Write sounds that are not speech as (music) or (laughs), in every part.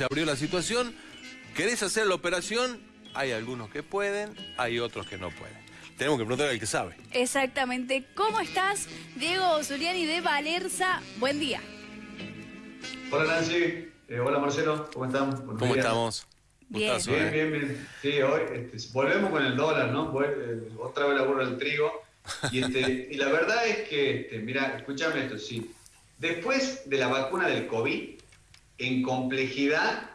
se abrió la situación, querés hacer la operación, hay algunos que pueden, hay otros que no pueden. Tenemos que preguntar al que sabe. Exactamente. ¿Cómo estás, Diego Zuliani de Valerza? Buen día. Hola Nancy, eh, hola Marcelo, ¿cómo están? ¿Cómo estamos? Bien. Gustazo, Bien, ¿eh? bien, bien. Sí, hoy este, volvemos con el dólar, ¿no? Eh, otra vez la burra del trigo. Y, este, y la verdad es que, este, mira, escúchame esto, sí. Después de la vacuna del COVID, en complejidad,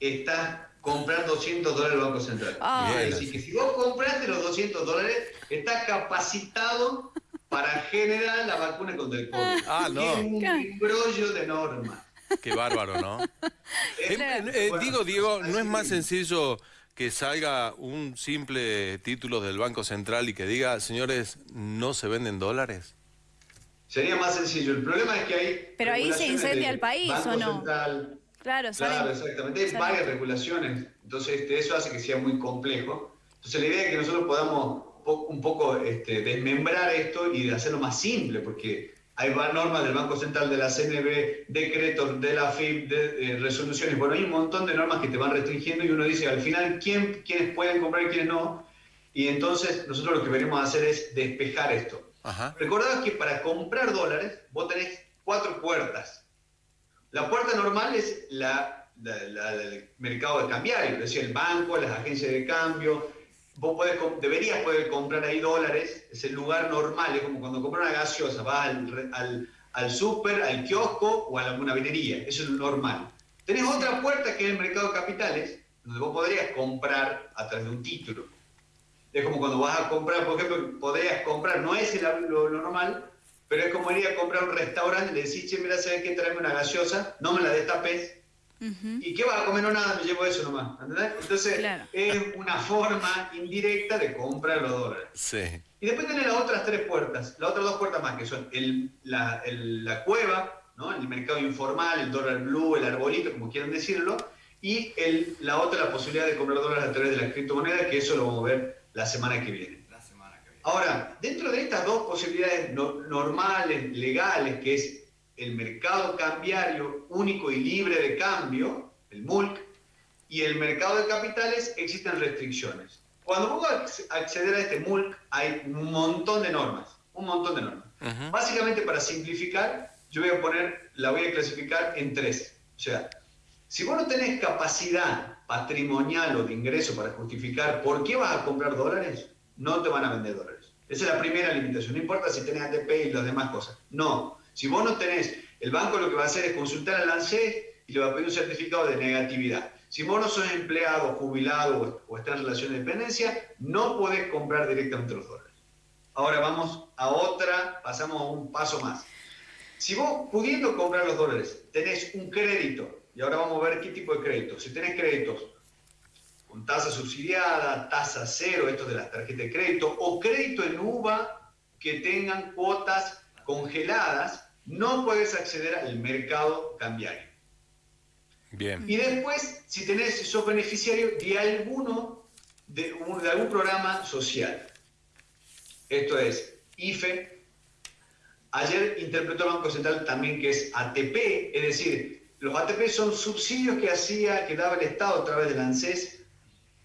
estás comprando 200 dólares el Banco Central. Ah. Es decir, que si vos compraste los 200 dólares, estás capacitado para generar la vacuna contra el COVID. Ah, no. Y es un embrollo de normas. Qué bárbaro, ¿no? (laughs) Eh, Claro. eh, Bueno, digo, Diego, ¿no es más sencillo que salga un simple título del Banco Central y que diga, señores, no se venden dólares? Sería más sencillo. El problema es que hay. Pero ahí se incendia el país, Banco ¿o no? Central. Claro, Claro, exactamente. Hay varias regulaciones. Entonces, este, eso hace que sea muy complejo. Entonces, la idea es que nosotros podamos po- un poco este, desmembrar esto y hacerlo más simple, porque hay normas del Banco Central, de la CNB, decretos de la FIP, de, eh, resoluciones. Bueno, hay un montón de normas que te van restringiendo y uno dice al final quién, quiénes pueden comprar y quiénes no. Y entonces, nosotros lo que venimos a hacer es despejar esto. Ajá. Recordad que para comprar dólares vos tenés cuatro puertas. La puerta normal es la, la- la del mercado de cambiario, es decir, el banco, las agencias de cambio. Vos podés deberías poder comprar ahí dólares, es el lugar normal, es como cuando compras una gaseosa, vas al, al, al súper, al kiosco o a alguna vinería, eso es lo normal. Tenés otra puerta que es el mercado de capitales, donde vos podrías comprar a través de un título. Es como cuando vas a comprar, por ejemplo, podrías comprar, no es el- lo, lo normal, pero es como ir a comprar a un restaurante y le decís, che, mira, ¿sabes qué? Tráeme una gaseosa, no me la destapes. ¿Y qué vas a comer? No, nada, me llevo eso nomás. ¿entendés? Entonces, Claro. es una forma indirecta de comprar los dólares. Sí. Y después tenés las otras tres puertas, las otras dos puertas más, que son el- la, el- la cueva, ¿no? el mercado informal, el dólar blue, el arbolito, como quieran decirlo, y el- la otra, la posibilidad de comprar dólares a través de las criptomonedas, que eso lo vamos a ver la semana que viene. Ahora, dentro de estas dos posibilidades no- normales, legales, que es el mercado cambiario único y libre de cambio, el MULC, y el mercado de capitales, existen restricciones. Cuando vos acceder a este MULC, hay un montón de normas, un montón de normas. Ujú. Básicamente, para simplificar, yo voy a poner, la voy a clasificar en tres. O sea, si vos no tenés capacidad patrimonial o de ingreso para justificar por qué vas a comprar dólares, no te van a vender dólares. Esa es la primera limitación. No importa si tenés ATP y las demás cosas. No. Si vos no tenés, el banco lo que va a hacer es consultar al ANSES y le va a pedir un certificado de negatividad. Si vos no sos empleado, jubilado o, estás en relación de dependencia, no podés comprar directamente los dólares. Ahora vamos a otra, pasamos a un paso más. Si vos pudiendo comprar los dólares, tenés un crédito, y ahora vamos a ver qué tipo de crédito. Si tenés créditos con tasa subsidiada, tasa cero, esto de las tarjetas de crédito, o crédito en UVA que tengan cuotas congeladas, no puedes acceder al mercado cambiario. Bien. Y después, si tenés, si sos beneficiario de alguno, de, un- de algún programa social. Esto es IFE. Ayer interpretó el Banco Central también que es ATP, es decir, los ATP son subsidios que hacía, que daba el Estado a través del ANSES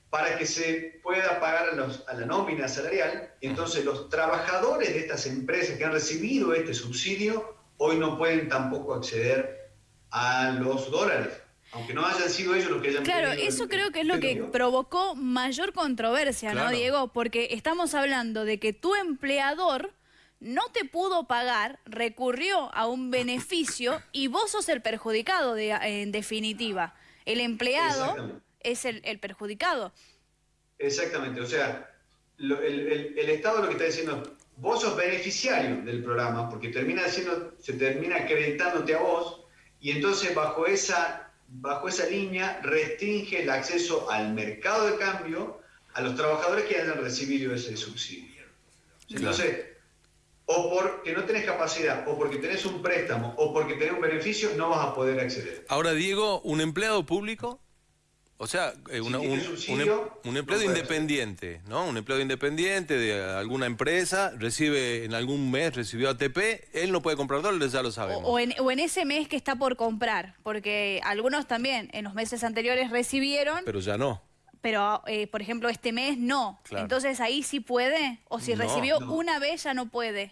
para que se pueda pagar a, los- a la nómina salarial. Entonces, los trabajadores de estas empresas que han recibido este subsidio hoy no pueden tampoco acceder a los dólares, aunque no hayan sido ellos los que hayan Claro, el- eso creo que es lo que provocó mayor controversia, ¿no. Diego? Porque estamos hablando de que tu empleador no te pudo pagar, recurrió a un beneficio y vos sos el perjudicado, de- en definitiva. El empleado es el, el perjudicado. Exactamente, o sea, lo- el, el- el Estado lo que está diciendo, vos sos beneficiario del programa, porque termina siendo, se termina acreditándote a vos, y entonces bajo esa, bajo esa línea restringe el acceso al mercado de cambio a los trabajadores que hayan recibido ese subsidio. Entonces, o porque no tenés capacidad, o porque tenés un préstamo, o porque tenés un beneficio, no vas a poder acceder. Ahora, Diego, ¿un empleado público? O sea, eh, una- Si un, tiene un subsidio, em- un empleado no independiente, ¿no? Un empleado independiente de alguna empresa, recibe en algún mes, recibió ATP, él no puede comprar dólares, ya lo O, sabemos. o en, o en ese mes que está por comprar, porque algunos también en los meses anteriores recibieron, Pero ya no. Pero eh, por ejemplo este mes no. Claro. Entonces ahí sí puede, o si No, recibió no. una vez ya no puede.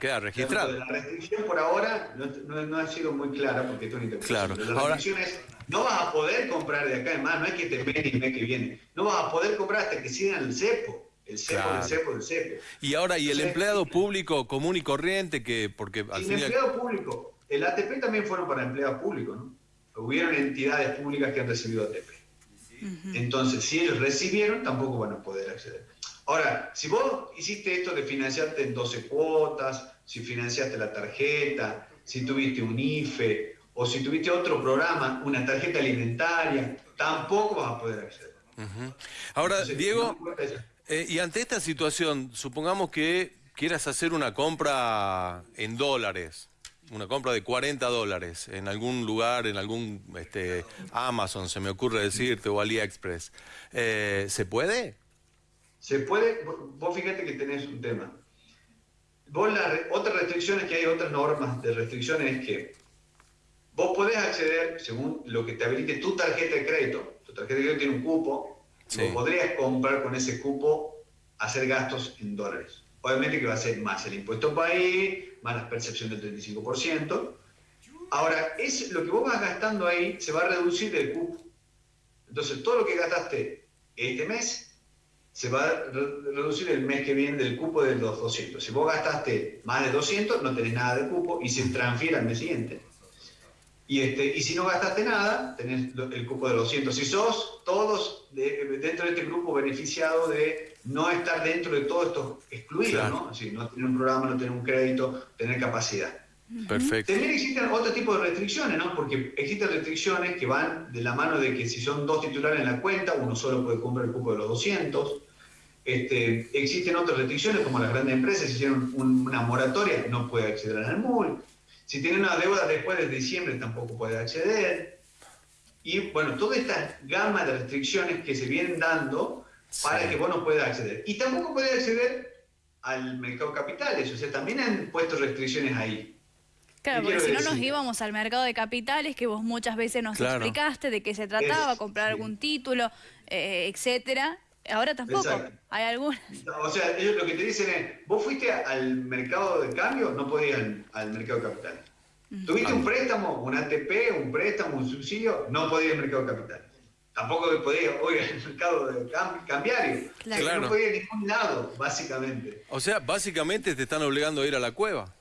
Queda registrado. La restricción por ahora no, no- no ha sido muy clara porque esto es una. Claro. La Ahora- restricción es, no vas a poder comprar de acá en más, no es que te ven el mes que viene. No vas a poder comprar hasta que sigan el cepo. El cepo, Claro. el cepo, el cepo. Y ahora, ¿y el Entonces, empleado público común y corriente que, porque al y al- empleado público. El ATP también fueron para empleados públicos, ¿no? Hubieron entidades públicas que han recibido ATP. Entonces, si ellos recibieron, tampoco van a poder acceder. Ahora, si vos hiciste esto de financiarte en 12 cuotas, si financiaste la tarjeta, si tuviste un IFE o si tuviste otro programa, una tarjeta alimentaria, tampoco vas a poder acceder. Ahora, Entonces, Diego, no eh, y ante esta situación, supongamos que quieras hacer una compra en dólares, una compra de 40 dólares en algún lugar, en algún este, Amazon, se me ocurre decirte, o AliExpress, eh, ¿se puede? Se puede, vos fíjate que tenés un tema. Vos la otras restricciones que hay, otras normas de restricciones es que vos podés acceder, según lo que te habilite tu tarjeta de crédito, tu tarjeta de crédito tiene un cupo, Sí. vos podrías comprar con ese cupo, hacer gastos en dólares. Obviamente que va a ser más el impuesto país, más la percepción del 35%. Ahora, es, lo que vos vas gastando ahí se va a reducir del cupo. Entonces, todo lo que gastaste este mes se va a re- reducir el mes que viene del cupo de los 200. Si vos gastaste más de 200, no tenés nada de cupo y se transfiere al mes siguiente. Y, este, y si no gastaste nada, tenés el cupo de 200. Si sos todos de- dentro de este grupo beneficiado de no estar dentro de todos estos excluidos, Claro. ¿no? Así, no tener un programa, no tener un crédito, tener capacidad. Perfecto. También existen otro tipo de restricciones, ¿no? Porque existen restricciones que van de la mano de que si son dos titulares en la cuenta, uno solo puede comprar el cupo de los 200. Este, existen otras restricciones, como las grandes empresas, si hicieron un- una moratoria, no puede acceder al MUL. Si tiene una deuda después de diciembre, tampoco puede acceder. Y bueno, toda esta gama de restricciones que se vienen dando para Sí. que vos no puedas acceder. Y tampoco puede acceder al mercado de capitales, o sea, también han puesto restricciones ahí. Claro, ¿Qué porque si no nos íbamos al mercado de capitales, que vos muchas veces nos Claro. explicaste de qué se trataba, Es- comprar sí. algún título, eh, etcétera. Ahora tampoco. Exacto. Hay algunas. O sea, ellos lo que te dicen es, vos fuiste al mercado de cambio, no podías al, al mercado de capital. Tuviste un préstamo, un ATP, un préstamo, un subsidio, no podías al mercado de capital. Tampoco podías, oiga, al mercado de cam- cambiario. O sea, que Claro. No podías a ningún lado, básicamente. O sea, básicamente te están obligando a ir a la cueva.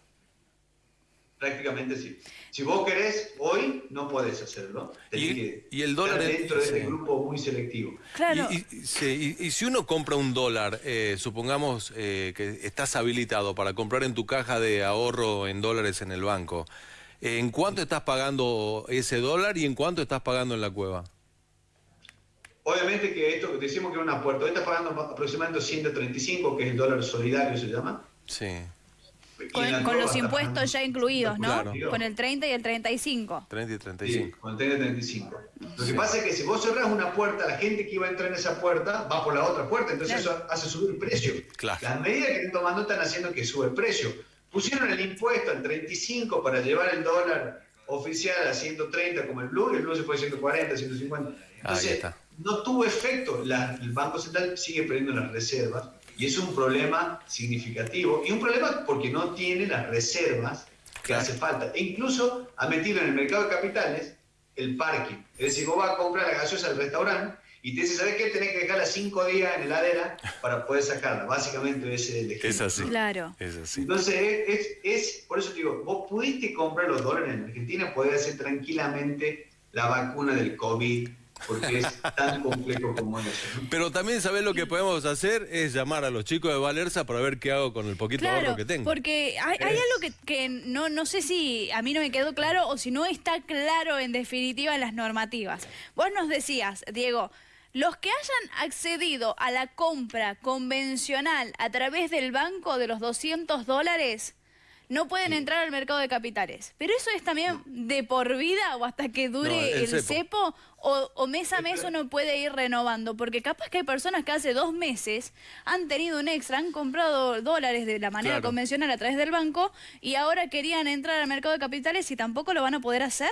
Prácticamente sí. Si vos querés, hoy no podés hacerlo. Tenés Y- que y el dólar estar es- dentro de este sí. grupo muy selectivo. Claro. Y, y- sí, y- y si uno compra un dólar, eh, supongamos eh, que estás habilitado para comprar en tu caja de ahorro en dólares en el banco, eh, ¿en cuánto estás pagando ese dólar y en cuánto estás pagando en la cueva? Obviamente que esto, decimos que es una puerta, hoy está pagando aproximadamente 135, que es el dólar solidario, se llama. Sí, Con, con los impuestos ya incluidos, ¿no? Claro. Con el 30 y el 35. 30 y Sí, 35. con el 30 y 35. Lo que Sí. pasa es que si vos cerrás una puerta, la gente que iba a entrar en esa puerta va por la otra puerta, entonces Claro. eso hace subir el precio. Claro. Las medidas que están tomando están haciendo que sube el precio. Pusieron el impuesto al 35 para llevar el dólar oficial a 130 como el blue, y el blue se fue a 140, 150. Entonces, está. no tuvo efecto. La- el Banco Central sigue perdiendo las reservas y es un problema significativo. Y un problema porque no tiene las reservas que Claro. hace falta. E incluso ha metido en el mercado de capitales el parking. Es decir, vos vas a comprar la gaseosa al restaurante y te dice, ¿sabes qué? Tenés que dejarla cinco días en heladera para poder sacarla. Básicamente ese es el ejemplo. Es así. Claro. Es así. Entonces, es, es, es- por eso te digo, vos pudiste comprar los dólares en Argentina, podés hacer tranquilamente la vacuna del COVID, porque es tan complejo como eso. Pero también, ¿sabés lo que podemos hacer? Es llamar a los chicos de Valerza para ver qué hago con el poquito Claro, ahorro que tengo. porque hay, hay algo que, que no, no sé si a mí no me quedó claro o si no está claro en definitiva en las normativas. Vos nos decías, Diego, los que hayan accedido a la compra convencional a través del banco de los 200 dólares, no pueden entrar al mercado de capitales. Pero eso es también de por vida o hasta que dure No, el el, cepo. cepo, o, o mes a mes uno puede ir renovando, porque capaz que hay personas que hace dos meses han tenido un extra, han comprado dólares de la manera Claro. convencional a través del banco y ahora querían entrar al mercado de capitales y tampoco lo van a poder hacer.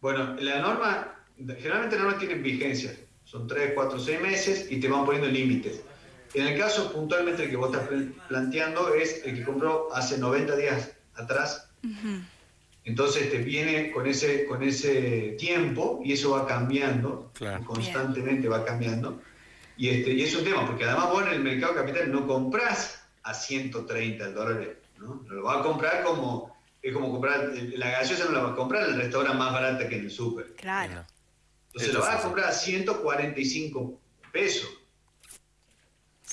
Bueno, la norma, generalmente las normas tienen vigencia, son 3, 4, 6 meses y te van poniendo límites. En el caso puntualmente el que vos estás pl- planteando es el que compró hace 90 días atrás. Entonces te viene con ese, con ese tiempo y eso va cambiando, Claro. constantemente va cambiando. Y, este, y es un tema, porque además vos en el mercado capital no compras a 130 dólares, ¿no? Lo vas a comprar como, es como comprar, la gaseosa no la vas a comprar en el restaurante más barata que en el súper. Claro. Entonces Esto lo vas a comprar a 145 pesos,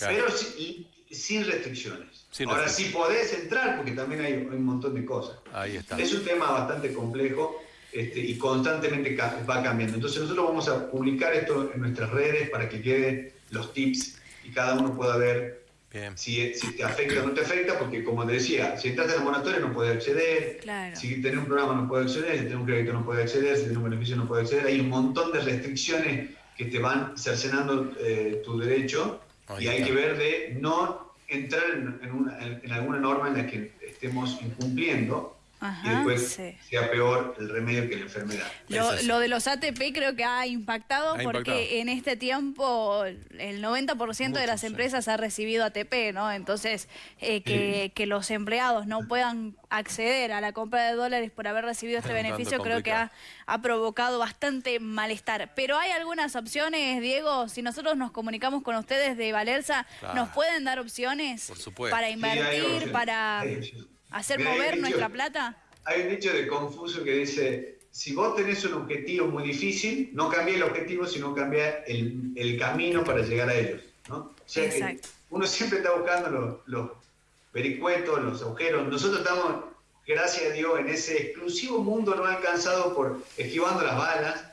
Claro. pero sin, sin restricciones. Sin Ahora sí podés entrar porque también hay, hay un montón de cosas. Ahí está. Es un tema bastante complejo este, y constantemente va cambiando. Entonces nosotros vamos a publicar esto en nuestras redes para que queden los tips y cada uno pueda ver Bien. si, si te afecta o no te afecta, porque como te decía, si estás en moratoria no puedes acceder, Claro. si tenés un programa no puedes acceder, si tenés un crédito no puedes acceder, si tenés un beneficio no puedes acceder, hay un montón de restricciones que te van cercenando eh, tu derecho Y hay que ver de no entrar en, en una- en alguna norma en la que estemos incumpliendo y Ajá, después sí. sea peor el remedio que la enfermedad. Lo, de los ATP creo que ha impactado Ha porque impactado. en este tiempo el 90% de Mucho, las sí. empresas ha recibido ATP, ¿no? Entonces, eh, que, que los empleados no puedan acceder a la compra de dólares por haber recibido este beneficio creo que ha, ha provocado bastante malestar. Pero hay algunas opciones, Diego, si nosotros nos comunicamos con ustedes de Valerza, Claro. ¿nos pueden dar opciones Por supuesto. para invertir, para. Hacer Mira, mover nuestra plata? Hay un dicho de Confucio que dice, si vos tenés un objetivo muy difícil, no cambia el objetivo, sino cambia el, el camino para llegar a ellos. ¿no? O sea que Exacto. uno siempre está buscando los, los vericuetos, los agujeros. Nosotros estamos, gracias a Dios, en ese exclusivo mundo no alcanzado por esquivando las balas.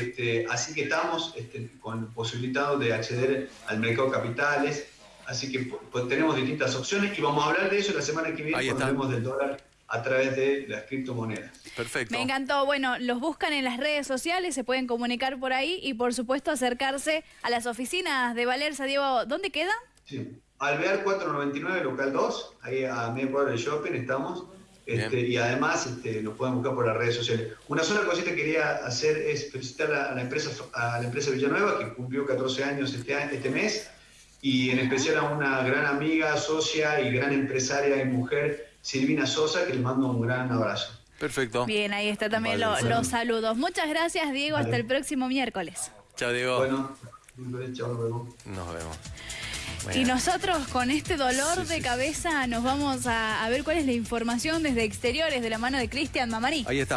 Este, así que estamos este, con posibilitados de acceder al mercado de capitales. Así que pues, tenemos distintas opciones y vamos a hablar de eso la semana que viene Ahí cuando hablemos del dólar a través de las criptomonedas. Perfecto. Me encantó. Bueno, los buscan en las redes sociales, se pueden comunicar por ahí y por supuesto acercarse a las oficinas de Valerza. Diego, ¿dónde queda? Sí. Alvear 499, local 2, ahí a media cuadra del shopping estamos. Este, y además este, nos pueden buscar por las redes sociales. Una sola cosita que quería hacer es felicitar a, la empresa a la empresa Villanueva, que cumplió 14 años este, este mes, y en especial a una gran amiga, socia y gran empresaria y mujer, Silvina Sosa, que les mando un gran abrazo. Perfecto. Bien, ahí está también lo- Vale, los saludos. Muchas gracias, Diego. Hasta el próximo miércoles. Chao, Diego. Bueno, chao, nos vemos. Nos vemos. Y nosotros con este dolor Sí, de sí. cabeza nos vamos a, a ver cuál es la información desde exteriores de la mano de Cristian Mamarí. Ahí está.